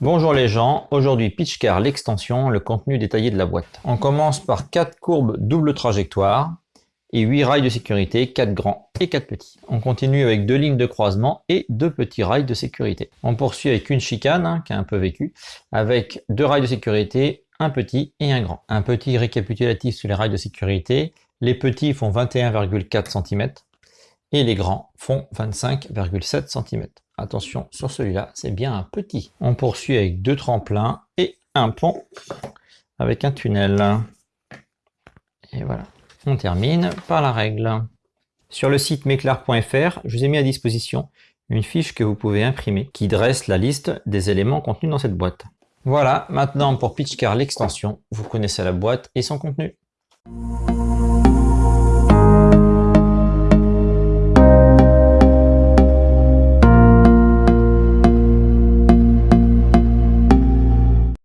Régent, aujourd'hui Pitchcar l'extension, le contenu détaillé de la boîte. On commence par 4 courbes double trajectoire et 8 rails de sécurité, 4 grands et 4 petits. On continue avec deux lignes de croisement et deux petits rails de sécurité. On poursuit avec une chicane, hein, qui a un peu vécu, avec deux rails de sécurité, un petit et un grand. Un petit récapitulatif sur les rails de sécurité. Les petits font 21,4 cm et les grands font 25,7 cm. Attention, sur celui-là, c'est bien un petit. On poursuit avec deux tremplins et un pont avec un tunnel. Et voilà. On termine par la règle. Sur le site meclar.fr, je vous ai mis à disposition une fiche que vous pouvez imprimer qui dresse la liste des éléments contenus dans cette boîte. Voilà, maintenant pour PitchCar l'extension, vous connaissez la boîte et son contenu.